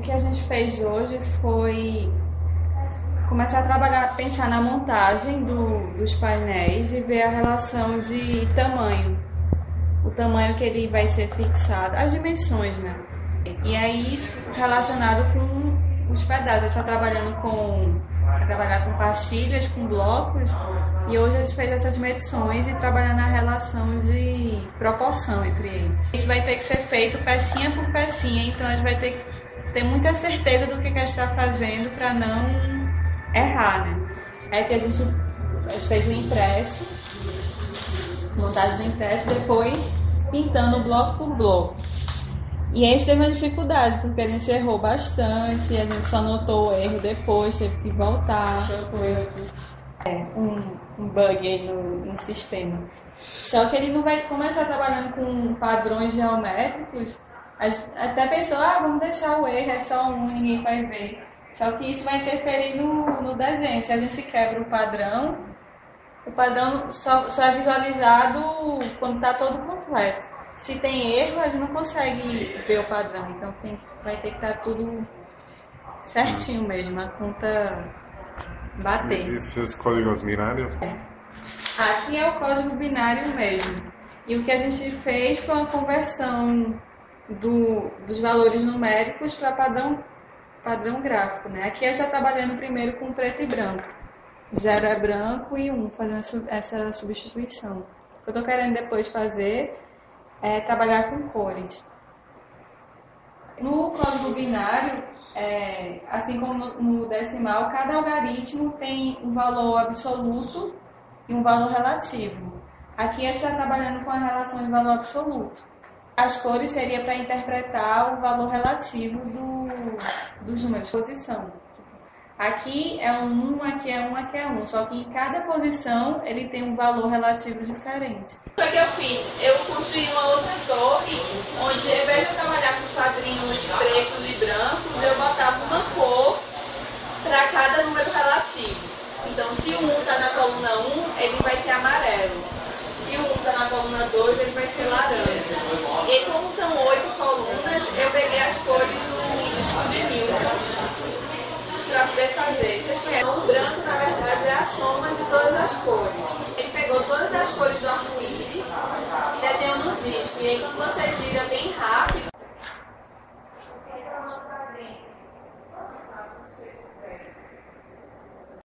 gente fez hoje foi começar a trabalhar, pensar na montagem do, dos painéis e ver a relação de tamanho. O tamanho que ele vai ser fixado, as dimensões, né? E aí, relacionado com os pedaços. A está trabalhando com, trabalhar com pastilhas, com blocos, e hoje a gente fez essas medições e trabalhando na relação de proporção entre eles. Isso vai ter que ser feito pecinha por pecinha, então a gente vai ter que ter muita certeza do que, que a gente está fazendo para não errar, né? É que a gente, fez o impresso, montagem do impresso, depois pintando bloco por bloco. E a gente teve uma dificuldade, porque a gente errou bastante, a gente só notou o erro depois, teve que voltar. Achou o erro aqui. É, um, um bug aí no, no sistema. Só que ele não vai, como a gente está trabalhando com padrões geométricos, até pensou, ah, vamos deixar o erro, é só um, ninguém vai ver. Só que isso vai interferir no, no desenho. Se a gente quebra o padrão, o padrão só, só é visualizado quando está todo completo. Se tem erro, a gente não consegue ver o padrão. Então tem, vai ter que estar tá tudo certinho mesmo, a conta bater. E esses códigos binários? Aqui é o código binário mesmo. E o que a gente fez foi uma conversão do, dos valores numéricos para padrão padrão gráfico, né? Aqui eu já trabalhando primeiro com preto e branco. Zero é branco e um, fazendo essa substituição. O que eu estou querendo depois fazer é trabalhar com cores. No código binário, é, assim como no decimal, cada algarismo tem um valor absoluto e um valor relativo. Aqui a gente está trabalhando com a relação de valor absoluto. As cores seria para interpretar o valor relativo do, dos números posição. Aqui é um 1, aqui é 1, aqui é 1. Só que em cada posição ele tem um valor relativo diferente. O que eu fiz? Eu construí uma outra torre, onde ao invés de eu trabalhar com quadrinhos pretos e brancos, eu botava uma cor para cada número relativo. Então, se o 1 está na coluna 1, ele vai ser amarelo se um está na coluna 2, ele vai ser laranja. E como são oito colunas, eu peguei as cores do disco de Newton para poder fazer. Vocês conhecem? O branco, na verdade, é a soma de todas as cores. Ele pegou todas as cores do arco-íris e desenhou no disco. E aí, quando você gira bem rápido,